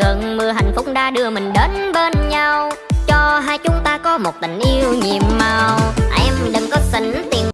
cơn mưa hạnh phúc đã đưa mình đến bên nhau. Cho hai chúng ta có một tình yêu nhiệm màu.